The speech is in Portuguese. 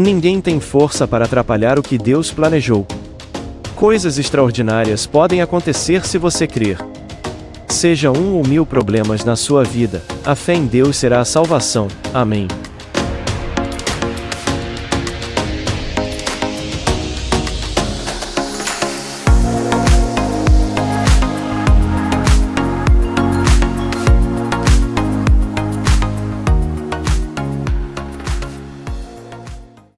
Ninguém tem força para atrapalhar o que Deus planejou. Coisas extraordinárias podem acontecer se você crer. Seja um ou mil problemas na sua vida, a fé em Deus será a salvação. Amém.